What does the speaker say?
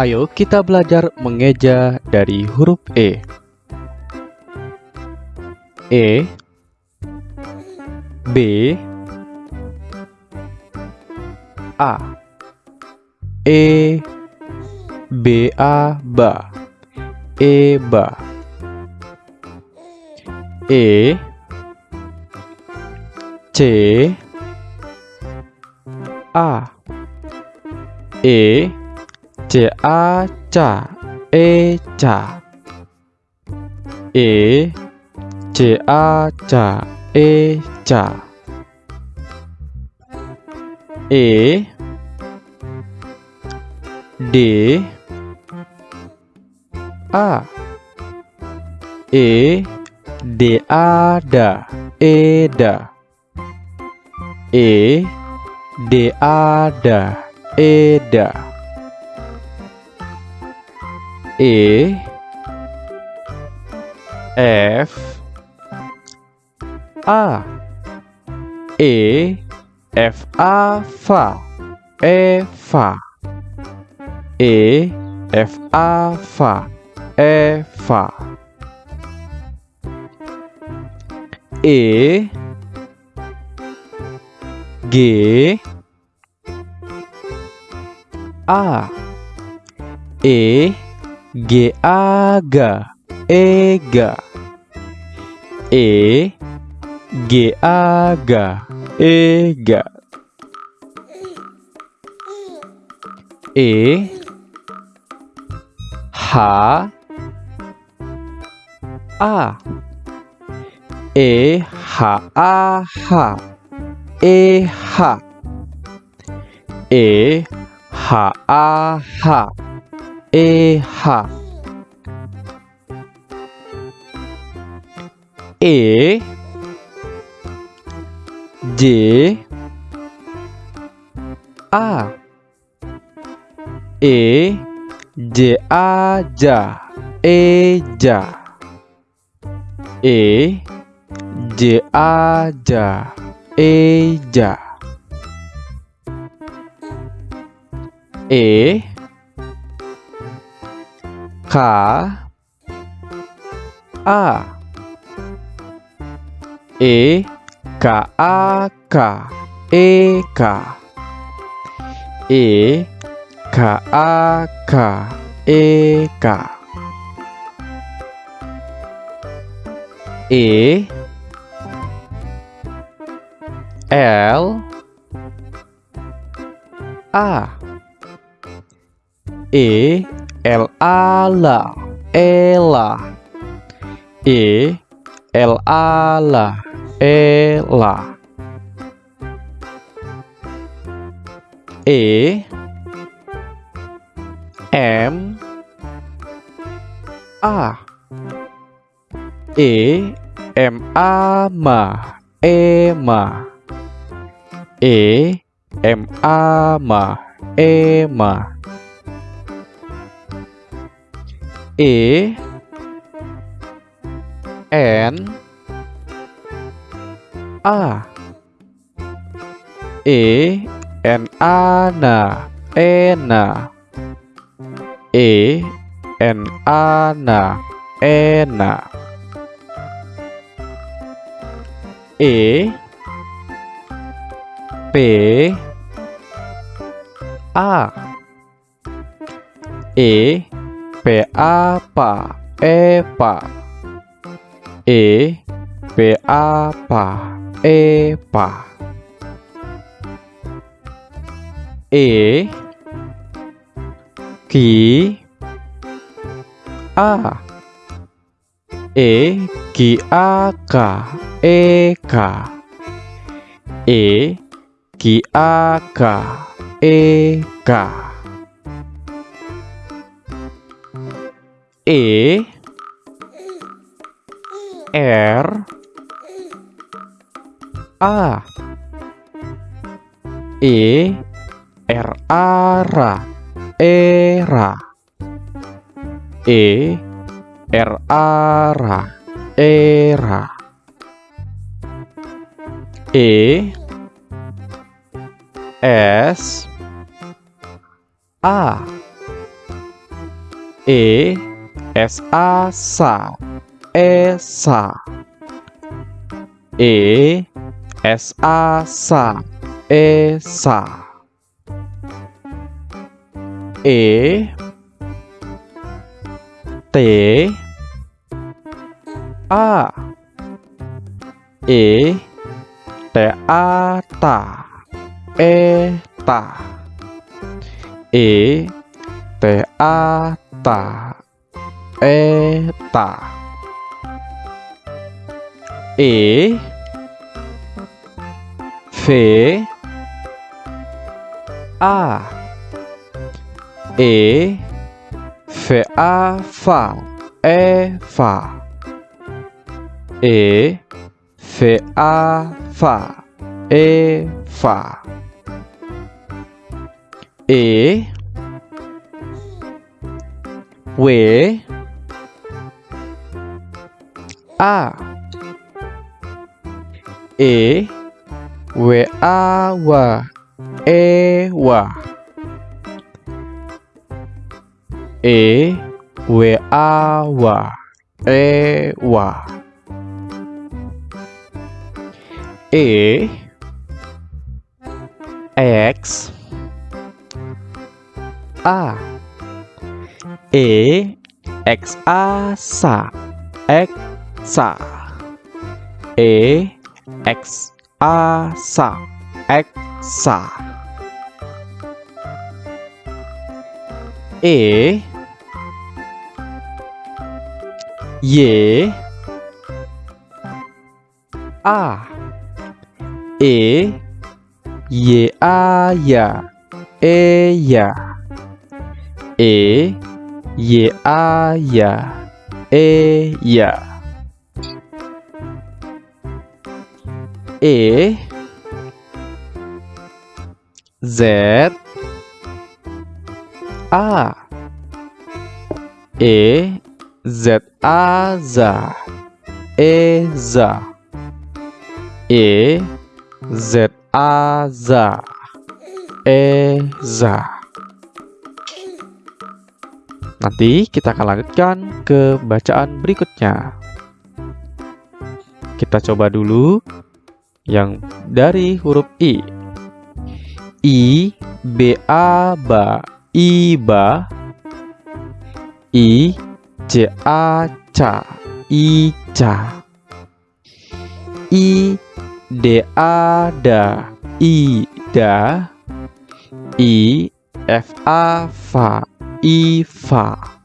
Ayo kita belajar mengeja dari huruf E. E B A. E B A ba E ba E C A. E C A ca E ca E C A ca E ca E D A E D A da E da E D A da E da E F A. E F A fa E fa E F A fa E fa E G A. E G A ga E ga E G A E ga E H A E H A H E H E H A H E H. E J A. E J A ja E ja E J A ja E ja E K A E K A K E K E K A K E K E L A E L A la Ela E L A. La Ela E M A. E M A ma E ma E M A ma E E N A. E N A na Ena E N A na Ena E P A. E P A pa E pa E P A pa E pa E Ki A E Ki A K E K E Ki A K E K E R A. E R A ra. Era E R A ra. Era E S A. E S A sa esa E S A sa esa E T A. E T A ta E ta E T A ta E ta E. V. A. E. V. A. Fa E. Fa E. V. A. Fa E. Fa E. W A. E. W A wa E wa E W A wa E wa E. X. A. E. X A sa X sa. E. X. A. Sa. X. Sa. E. Y A. E. Y A. Ya. E. Ya. E. Y A. Ya. E. Ya E Z A. E Z A za E za E Z A za E za Nanti kita akan lanjutkan ke bacaan berikutnya. Kita coba dulu yang dari huruf I. I, B, A, ba, I, ba. I, C, A, ca, I, ca. I, D, A, da, I, da. I, F, A, fa, I, fa.